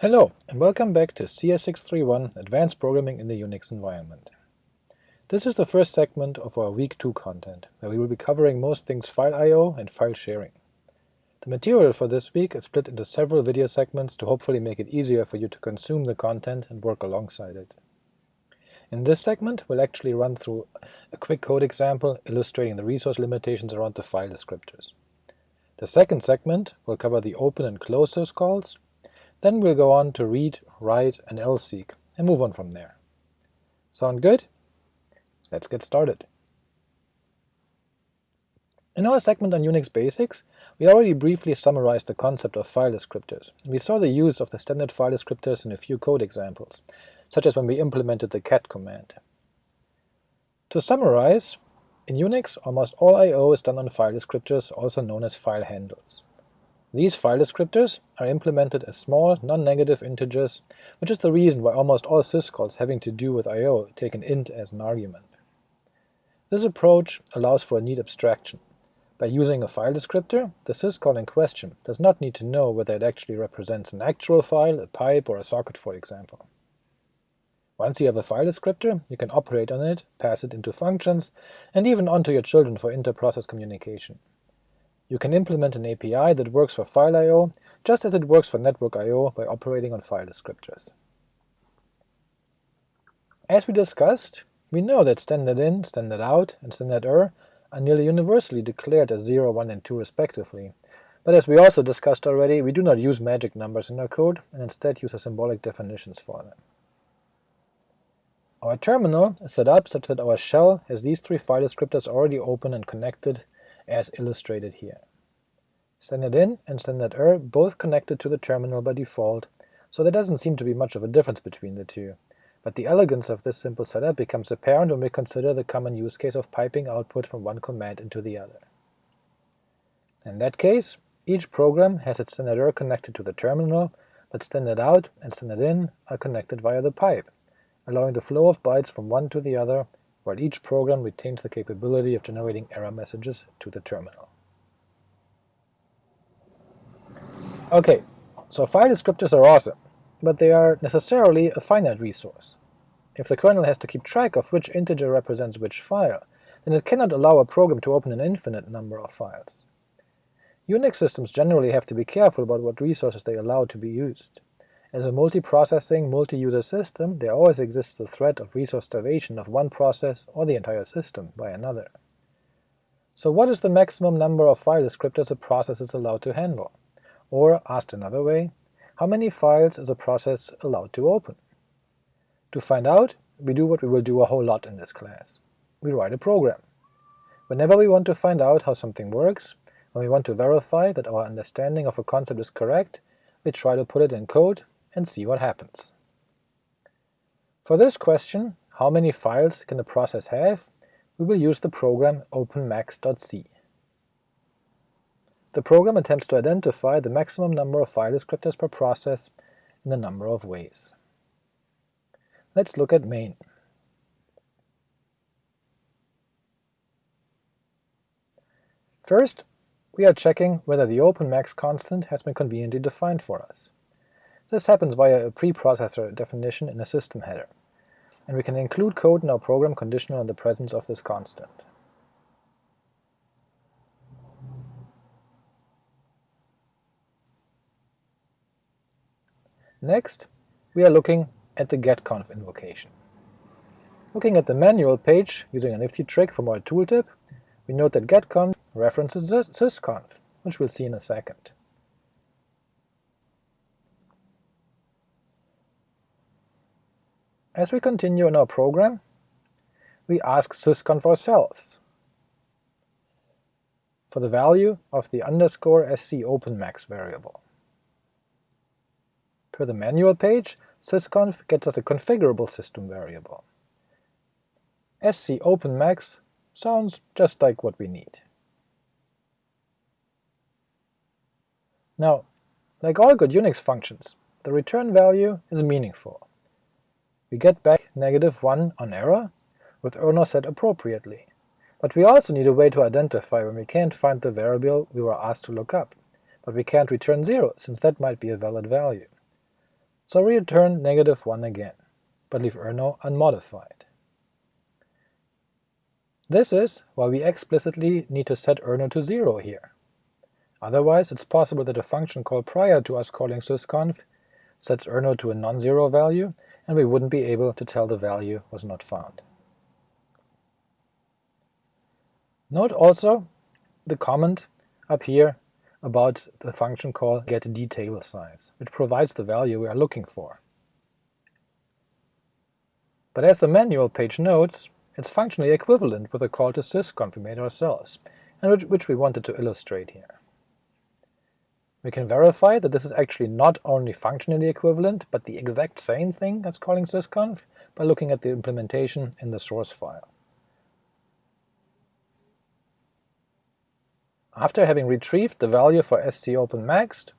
Hello, and welcome back to CS631 Advanced Programming in the Unix Environment. This is the first segment of our Week 2 content, where we will be covering most things file I.O. and file sharing. The material for this week is split into several video segments to hopefully make it easier for you to consume the content and work alongside it. In this segment, we'll actually run through a quick code example illustrating the resource limitations around the file descriptors. The second segment will cover the open and close syscalls, then we'll go on to read, write, and lseek, and move on from there. Sound good? Let's get started. In our segment on Unix basics, we already briefly summarized the concept of file descriptors. We saw the use of the standard file descriptors in a few code examples, such as when we implemented the cat command. To summarize, in Unix almost all I.O. is done on file descriptors, also known as file handles. These file descriptors are implemented as small, non-negative integers, which is the reason why almost all syscalls having to do with I.O. take an int as an argument. This approach allows for a neat abstraction. By using a file descriptor, the syscall in question does not need to know whether it actually represents an actual file, a pipe, or a socket for example. Once you have a file descriptor, you can operate on it, pass it into functions, and even onto your children for inter-process communication. You can implement an API that works for file I.O. just as it works for network I.O. by operating on file descriptors. As we discussed, we know that standard in, standard out, and standard er are nearly universally declared as 0, 1, and 2 respectively, but as we also discussed already, we do not use magic numbers in our code, and instead use the symbolic definitions for them. Our terminal is set up such that our shell has these three file descriptors already open and connected as illustrated here. Standard in and standard er both connected to the terminal by default, so there doesn't seem to be much of a difference between the two, but the elegance of this simple setup becomes apparent when we consider the common use case of piping output from one command into the other. In that case, each program has its standard er connected to the terminal, but standard out and standard in are connected via the pipe, allowing the flow of bytes from one to the other while each program retains the capability of generating error messages to the terminal. Ok, so file descriptors are awesome, but they are necessarily a finite resource. If the kernel has to keep track of which integer represents which file, then it cannot allow a program to open an infinite number of files. Unix systems generally have to be careful about what resources they allow to be used. As a multiprocessing, multi-user system, there always exists the threat of resource starvation of one process or the entire system by another. So what is the maximum number of file descriptors a process is allowed to handle? Or, asked another way, how many files is a process allowed to open? To find out, we do what we will do a whole lot in this class. We write a program. Whenever we want to find out how something works, when we want to verify that our understanding of a concept is correct, we try to put it in code and see what happens. For this question, how many files can a process have, we will use the program openmax.c. The program attempts to identify the maximum number of file descriptors per process in a number of ways. Let's look at main. First, we are checking whether the openmax constant has been conveniently defined for us. This happens via a preprocessor definition in a system header, and we can include code in our program conditional on the presence of this constant. Next, we are looking at the getconf invocation. Looking at the manual page using a nifty trick from our tooltip, we note that getconf references sysconf, which we'll see in a second. As we continue in our program, we ask sysconf ourselves for the value of the underscore sc openmax variable. Per the manual page, sysconf gets us a configurable system variable. sc openmax sounds just like what we need. Now, like all good Unix functions, the return value is meaningful. We get back negative 1 on error, with error set appropriately, but we also need a way to identify when we can't find the variable we were asked to look up, but we can't return 0 since that might be a valid value. So we return negative 1 again, but leave errno unmodified. This is why we explicitly need to set errno to 0 here. Otherwise it's possible that a function call prior to us calling sysconf sets errno to a non-zero value, and we wouldn't be able to tell the value was not found. Note also the comment up here about the function call getDTableSize, which provides the value we are looking for. But as the manual page notes, it's functionally equivalent with a call to sysconf we made ourselves, and which, which we wanted to illustrate here. We can verify that this is actually not only functionally equivalent, but the exact same thing as calling sysconf by looking at the implementation in the source file. After having retrieved the value for SCOpenMax,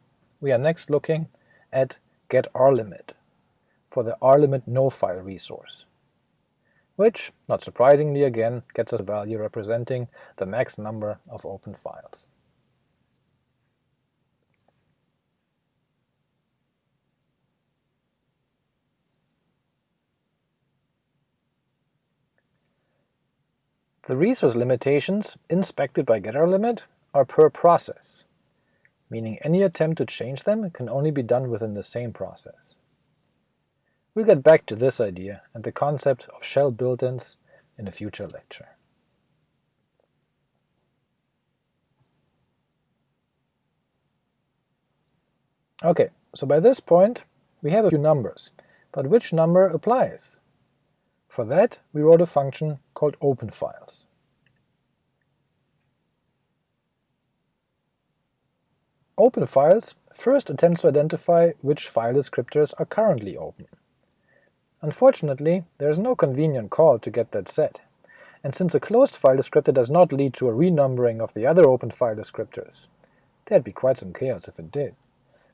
we are next looking at getRlimit for the rlimit no-file resource, which, not surprisingly again, gets us a value representing the max number of open files. The resource limitations inspected by getRlimit are per process, meaning any attempt to change them can only be done within the same process. We'll get back to this idea and the concept of shell built-ins in a future lecture. Okay, so by this point we have a few numbers, but which number applies? For that we wrote a function called openFiles. OpenFiles first attempts to identify which file descriptors are currently open. Unfortunately, there is no convenient call to get that set, and since a closed file descriptor does not lead to a renumbering of the other open file descriptors, there'd be quite some chaos if it did,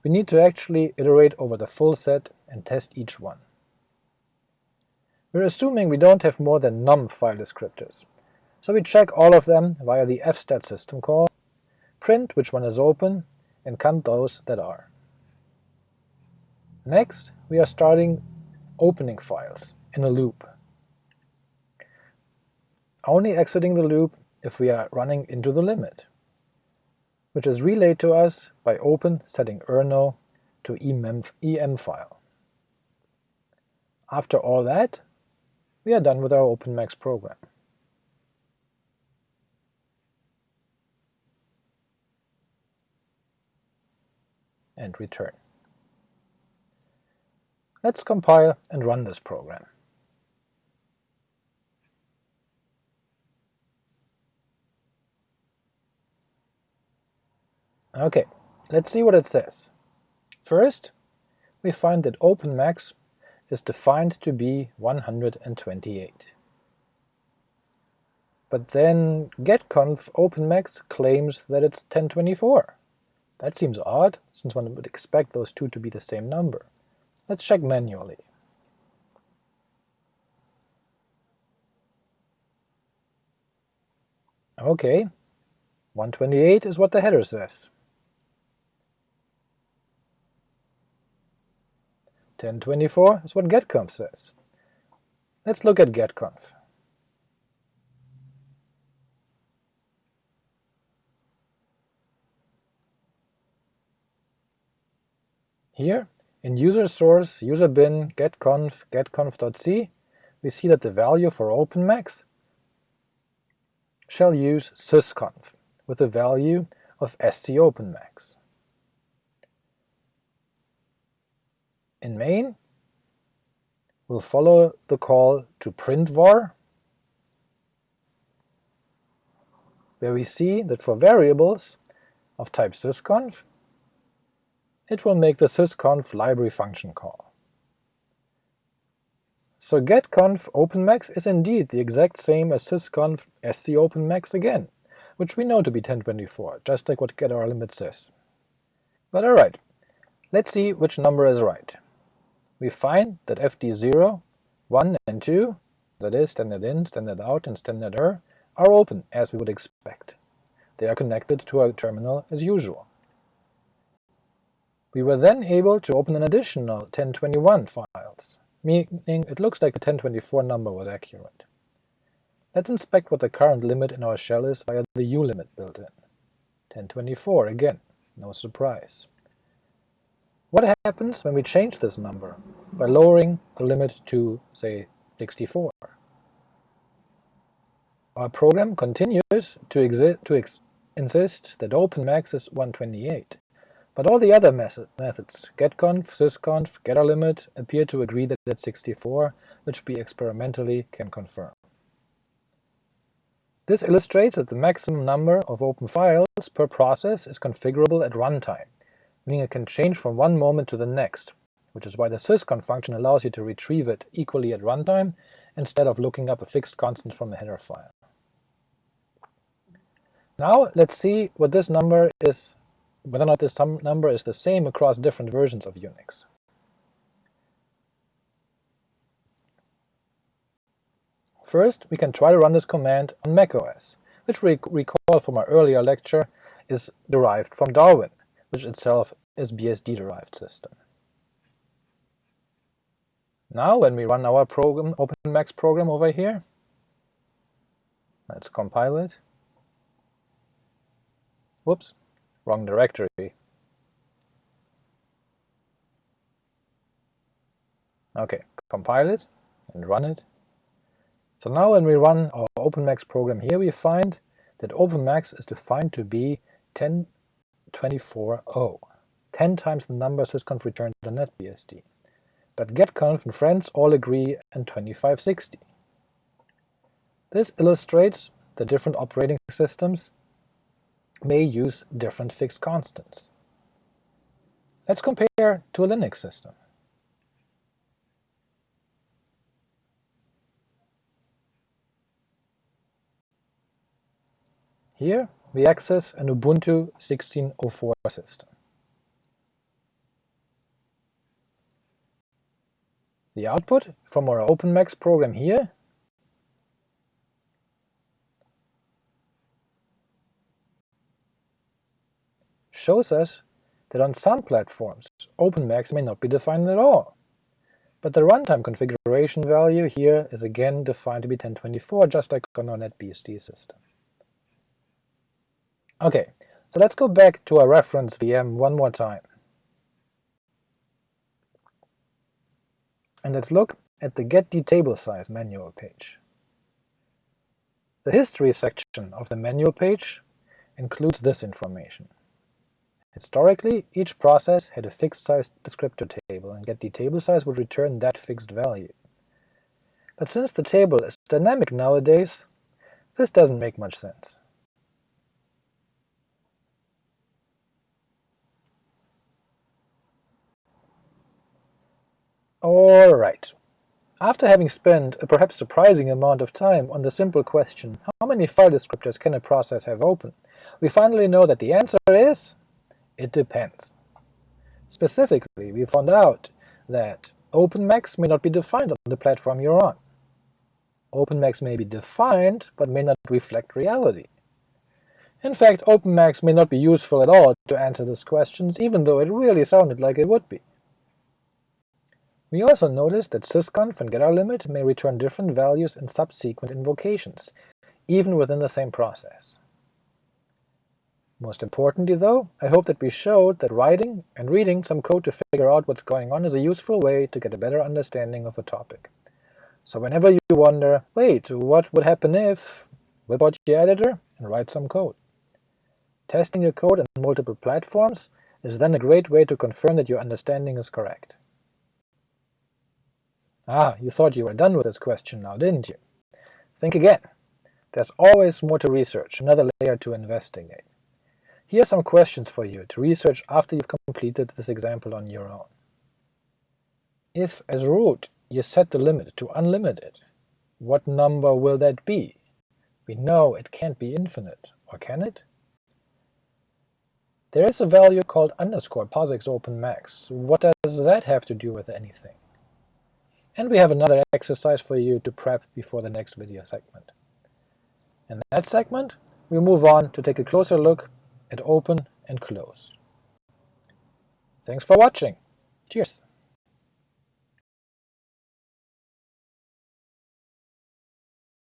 we need to actually iterate over the full set and test each one. We're assuming we don't have more than num file descriptors, so we check all of them via the fstat system call, print which one is open, and count those that are. Next, we are starting opening files in a loop, only exiting the loop if we are running into the limit, which is relayed to us by open setting errno to EMFILE. After all that, we are done with our OpenMax program. and return. Let's compile and run this program. Okay, let's see what it says. First, we find that openmax is defined to be 128. But then getconf openmax claims that it's 1024. That seems odd, since one would expect those two to be the same number. Let's check manually. Okay, 128 is what the header says. 1024 is what getconf says. Let's look at getconf. Here, in user source user bin getconf getconf.c, we see that the value for openmax shall use sysconf with the value of scopenmax. In main, we'll follow the call to print var, where we see that for variables of type sysconf, it will make the sysconf library function call. So getconf openmax is indeed the exact same as sysconf scopenmax again, which we know to be 1024, just like what getRlimit says. But alright, let's see which number is right. We find that fd0, 1 and 2, that is standard in, standard out, and standard er, are open as we would expect. They are connected to our terminal as usual. We were then able to open an additional 1021 files, meaning it looks like the 1024 number was accurate. Let's inspect what the current limit in our shell is via the ulimit built-in. 1024 again, no surprise. What happens when we change this number by lowering the limit to, say, 64? Our program continues to, to insist that open max is 128, but all the other methods, getconf, sysconf, getrlimit, appear to agree that it's 64, which we experimentally can confirm. This illustrates that the maximum number of open files per process is configurable at runtime, meaning it can change from one moment to the next, which is why the sysconf function allows you to retrieve it equally at runtime instead of looking up a fixed constant from a header file. Now let's see what this number is, whether or not this number is the same across different versions of Unix. First, we can try to run this command on macOS, which we recall from our earlier lecture is derived from Darwin, which itself is BSD-derived system. Now when we run our program, OpenMax program over here, let's compile it. Whoops, wrong directory. Okay, compile it and run it, so now when we run our OpenMax program here, we find that OpenMax is defined to be 1024.0, 10 times the number sysconf returned on NetBSD. But getconf and friends all agree on 2560. This illustrates that different operating systems may use different fixed constants. Let's compare to a Linux system. Here we access an Ubuntu 16.04 system. The output from our OpenMax program here shows us that on some platforms OpenMax may not be defined at all, but the runtime configuration value here is again defined to be 1024, just like on our NetBSD system. Okay, so let's go back to our reference VM one more time. And let's look at the getDTableSize manual page. The history section of the manual page includes this information. Historically, each process had a fixed size descriptor table, and get table size would return that fixed value. But since the table is dynamic nowadays, this doesn't make much sense. Alright. After having spent a perhaps surprising amount of time on the simple question how many file descriptors can a process have open, we finally know that the answer is it depends. Specifically, we found out that OpenMax may not be defined on the platform you're on. OpenMax may be defined, but may not reflect reality. In fact, OpenMax may not be useful at all to answer these questions, even though it really sounded like it would be. We also noticed that sysconf and getrlimit may return different values in subsequent invocations, even within the same process. Most importantly though, I hope that we showed that writing and reading some code to figure out what's going on is a useful way to get a better understanding of a topic. So whenever you wonder, wait, what would happen if, whip out your editor and write some code. Testing your code on multiple platforms is then a great way to confirm that your understanding is correct. Ah, you thought you were done with this question now, didn't you? Think again. There's always more to research, another layer to investigate. Here are some questions for you to research after you've completed this example on your own. If, as root, you set the limit to unlimited, what number will that be? We know it can't be infinite, or can it? There is a value called underscore POSIX open max. What does that have to do with anything? And we have another exercise for you to prep before the next video segment. In that segment, we move on to take a closer look at open and close. Thanks for watching. Cheers.